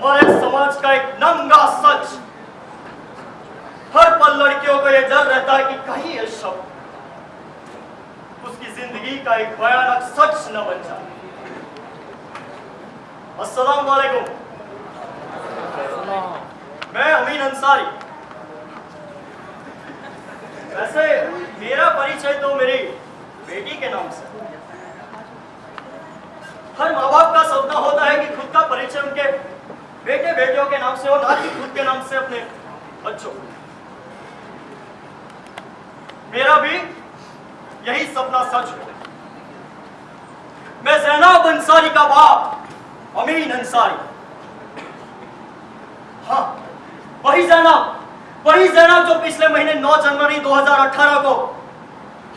हमारे समाज का एक नंगा सच। हर पल लड़कियों को यह डर रहता है कि कहीं ये शब्द उसकी ज़िंदगी का एक भयानक सच न बन जाए। अस्सलाम वालेकुम। मैं अमीन अंसारी। वैसे मेरा परिचय तो मेरी बेटी के नाम से। हर माँ बाप का सपना होता है कि खुद का परिचय उनके बेटे, बेटियों के नाम से हो ना कि खुद के नाम से अपने बच्चों मेरा भी यही सपना सच हो मैं जैनाब अंसारी का बाप, अमीन अंसारी। हाँ वही जैनाब वही जैनाब जो पिछले महीने 9 जनवरी 2018 को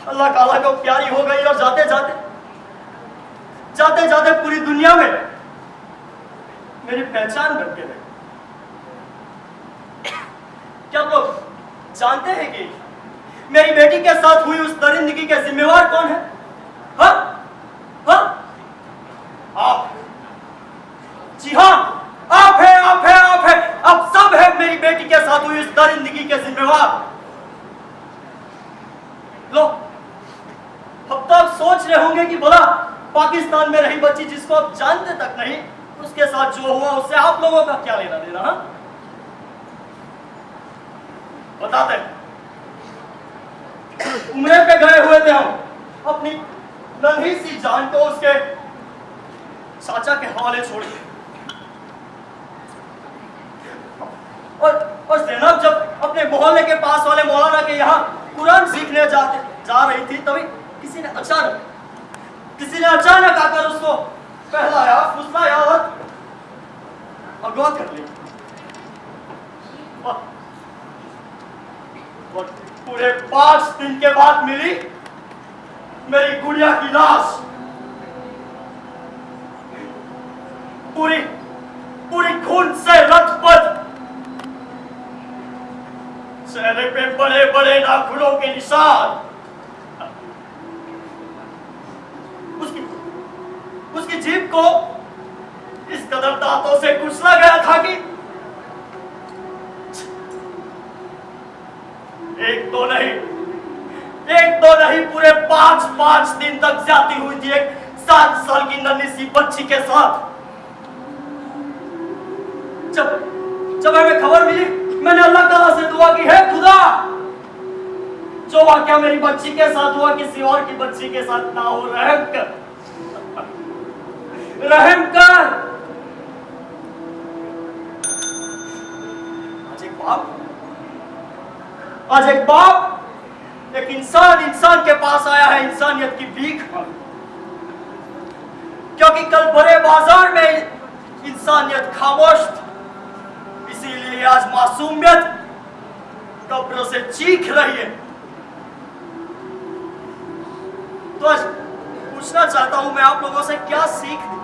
अल्लाह ताला को प्यारी हो गई और जाते जाते जाते जाते पूरी दुनिया में मेरी पहचान बन के रही क्या लोग जानते हैं कि मेरी बेटी के साथ हुई उस दरिंदगी के जिम्मेवार कौन है? हा? हा? आप। जी हाँ। आप है आप है आप है। आप सब है मेरी बेटी के साथ हुई उस दरिंदगी के जिम्मेवार। लो। अब तो आप सोच रहे होंगे कि बोला, पाकिस्तान में रही बच्ची जिसको आप जानते तक नहीं उसके साथ जो हुआ, उससे आप लोगों का क्या लेना देना, हा? बताते उम्र पे गए हुए थे हम। अपनी नन्ही सी जान को उसके चाचा के हवाले छोड़िए और और जैनब जब अपने मोहल्ले के पास वाले मौलाना के यहाँ कुरान सीखने जाते, जा रही थी, तभी किसी ने अचानक, किसी ने अचानक आकर उसको पहलाया, फुसलाया और अगवा कर और पूरे पाँच दिन के बाद मिली मेरी गुड़िया की लाश। पूरी पूरी खून से लथपथ। चेहरे पे बड़े बड़े नाखूनों के निशान। उसकी उसकी जीप को इस कदर दांतों से कुचला गया था कि एक तो नहीं, एक तो नहीं, पूरे पाँच पाँच दिन तक जाती हुई थी एक सात साल की नन्ही सी बच्ची के साथ। जब जब हमें खबर मिली, मैंने अल्लाह ताला से दुआ की, है खुदा, जो वाक्य मेरी बच्ची के साथ हुआ, किसी और की बच्ची के साथ ना हो, रहम कर रहम कर। बाप। आज एक बाप, एक इंसान इंसान के पास आया है, इंसानियत की भीख क्योंकि कल बड़े बाज़ार में इंसानियत खामोश इसीलिए आज मासूमियत कब्रों से चीख रही है। तो आज पूछना चाहता हूँ मैं आप लोगों से, क्या सीख दी?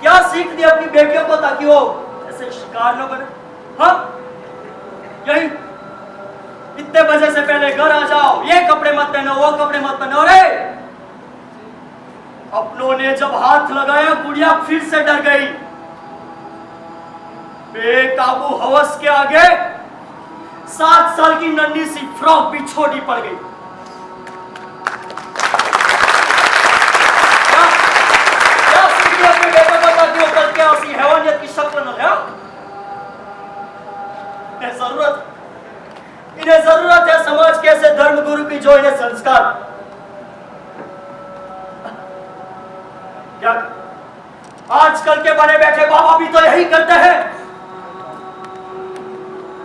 क्या सीख दी अपनी बेटियों को ताकि वो ऐसे शिकार न बने? हाँ? यही। इतने बजे से पहले घर आ जाओ। ये कपड़े मत पहनो, वो कपड़े मत पहनो। अरे! अपनों ने जब हाथ लगाया, गुड़िया फिर से डर गई। बेकाबू हवस के आगे सात साल की नन्ही सी फ्रॉक भी छोटी पड़ गई। ज़रूरत। इन्हें ज़रूरत है समाज के ऐसे धर्म गुरु की जो इन्हें संस्कार। क्या? आजकल के बने बैठे बाबा भी तो यही करते हैं।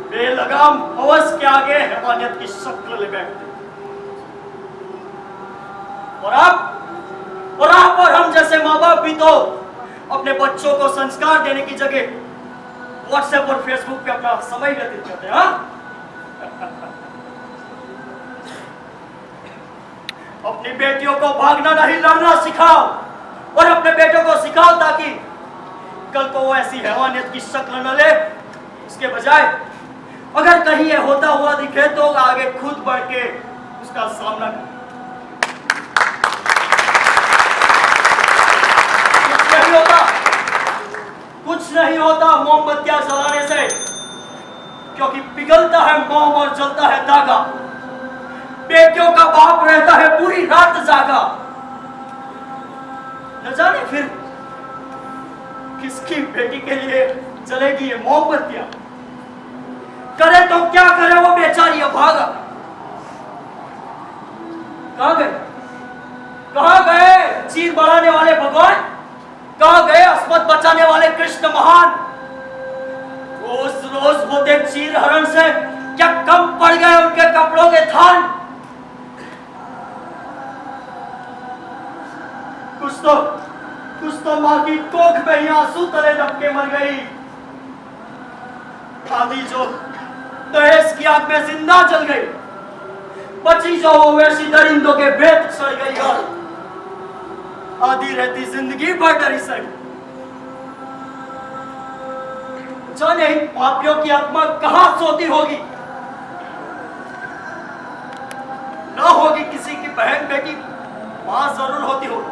बेलगाम हवस के आगे हैवानियत की शक्ल ले बैठते और आप और आप और हम जैसे माँ बाप भी तो अपने बच्चों को संस्कार देने की जगह व्हाट्सएप और फेसबुक पे अपना समय व्यतीत करते हैं हाँ? अपनी बेटियों को भागना नहीं, लड़ना सिखाओ। और अपने बेटों को सिखाओ ताकि कल को वो ऐसी हैवानियत की शक्ल न ले। उसके बजाय, अगर कहीं ये होता हुआ दिखे तो आगे खुद बढ़ के उसका सामना करें कुछ नहीं होता मोमबत्तियाँ जलाने से, क्योंकि पिघलता है मोम और जलता है धागा। बेटियों का बाप रहता है पूरी रात जागा। न जाने फिर किसकी बेटी के लिए जलेगी ये मोमबत्तियाँ। करे तो क्या करे वो बेचारी भागा। कहा गए? कहा गए? चीर बढ़ाने वाले भगवान? कहाँ गए अस्मत बचाने वाले कृष्ण महान। रोज रोज होते चीर हरण से क्या कम पड़ गए उनके कपड़ों के थान कुछ तो कुछ तो माँ की कोख में ही आँसू तले दबके मर गई। आदि जो दहेज की आग में ज़िंदा जल गई, बची जो वो वैसी दरिंदों के भेद सड़ गई। और आधी रहती ज़िंदगी भर डरी सड़ी जाने पापियों की आत्मा कहाँ सोती होगी? ना होगी किसी की बहन बेटी, माँ ज़रूर होती होगी।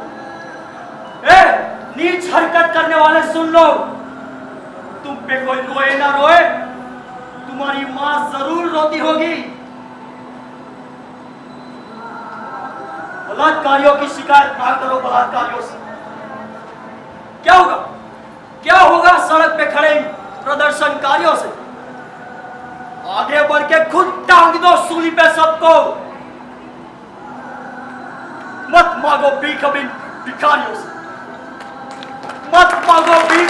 ए, नीच हरकत करने वाले सुन लो। तुम पे कोई रोए ना रोए, तुम्हारी माँ ज़रूर रोती होगी। बलात्कारियों की शिकायत ना करो बलात्कारियों से। क्या होगा? क्या होगा सड़क पे खड़े प्रदर्शनकारियों से? आगे बढ़ के खुद टांग दो सूली पे सबको। मत मांगो अब इन भिखारियों से। मत मांगो अब इन